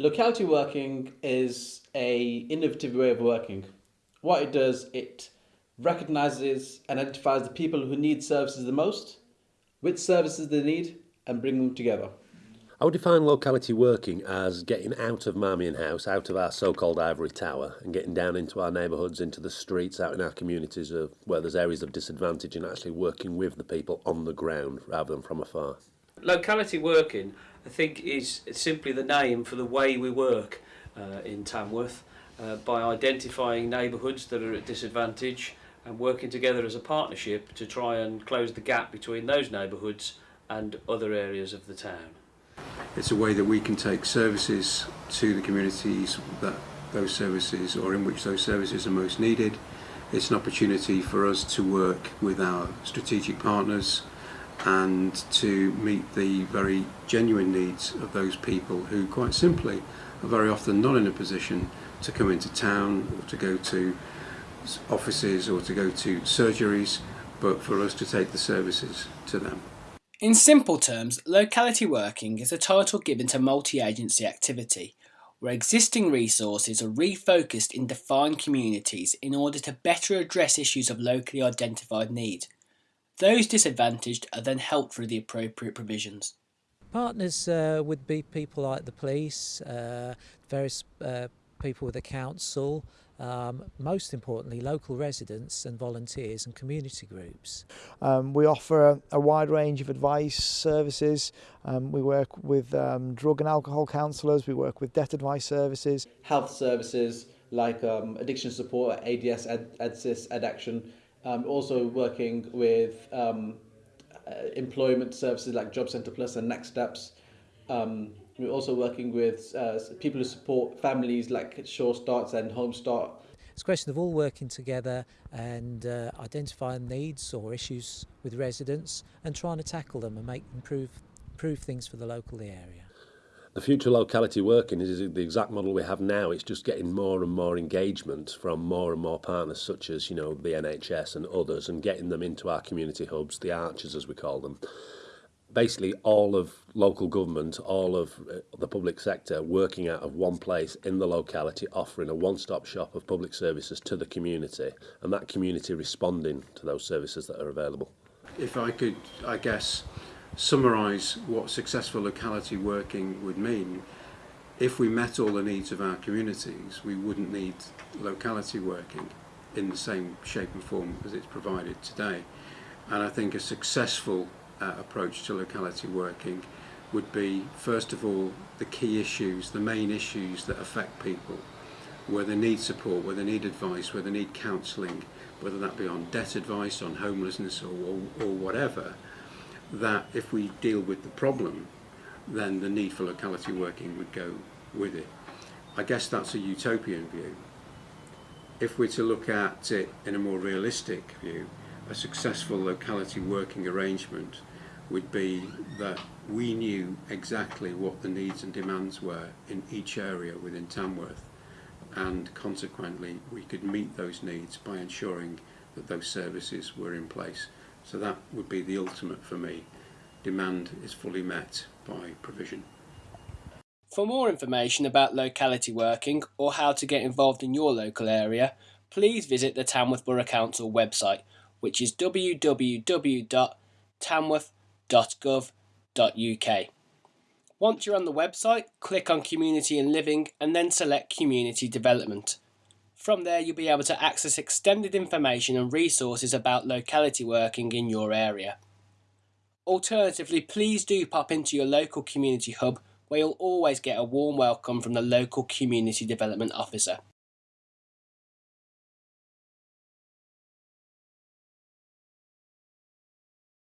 Locality working is a innovative way of working. What it does, it recognizes and identifies the people who need services the most, which services they need, and bring them together. I would define locality working as getting out of Marmion House, out of our so-called ivory tower, and getting down into our neighbourhoods, into the streets, out in our communities of where there's areas of disadvantage, and actually working with the people on the ground rather than from afar. Locality working, I think, is simply the name for the way we work uh, in Tamworth uh, by identifying neighbourhoods that are at disadvantage and working together as a partnership to try and close the gap between those neighbourhoods and other areas of the town. It's a way that we can take services to the communities that those services or in which those services are most needed. It's an opportunity for us to work with our strategic partners and to meet the very genuine needs of those people who quite simply are very often not in a position to come into town or to go to offices or to go to surgeries but for us to take the services to them. In simple terms, locality working is a title given to multi-agency activity, where existing resources are refocused in defined communities in order to better address issues of locally identified need. Those disadvantaged are then helped through the appropriate provisions. Partners uh, would be people like the police, uh, various uh, people with the council, um, most importantly local residents and volunteers and community groups. Um, we offer a, a, wide range of advice services. Um, we work with um, drug and alcohol counsellors, we work with debt advice services. Health services like um, addiction support, ADS, Ed, EdSys, Addaction. Um, also working with um, uh, employment services like Job Centre Plus and Next Steps. Um, we're also working with uh, people who support families like Sure Starts and Home Start. It's a question of all working together and uh, identifying needs or issues with residents and trying to tackle them and make improve improve things for the local area. The future locality working is the exact model we have now. It's just getting more and more engagement from more and more partners, such as you know the NHS and others, and getting them into our community hubs, the archers as we call them. basically all of local government, all of uh, the public sector working out of one place in the locality, offering a one-stop shop of public services to the community, and that community responding to those services that are available. If I could, I guess, summarise what successful locality working would mean, if we met all the needs of our communities, we wouldn't need locality working in the same shape and form as it's provided today. And I think a successful uh, approach to locality working would be first of all the key issues, the main issues that affect people, where they need support, where they need advice, where they need counselling, whether that be on debt advice, on homelessness or, or, or whatever, that if we deal with the problem, then the need for locality working would go with it. I guess that's a utopian view. If we're to look at it in a more realistic view, a successful locality working arrangement would be that we knew exactly what the needs and demands were in each area within Tamworth and consequently we could meet those needs by ensuring that those services were in place. So that would be the ultimate for me. Demand is fully met by provision. For more information about locality working or how to get involved in your local area, please visit the Tamworth Borough Council website which is www.tamworth.gov.uk. Once you're on the website, click on Community and Living and then select Community Development. From there you'll be able to access extended information and resources about locality working in your area. Alternatively, please do pop into your local community hub where you'll always get a warm welcome from the local community development officer.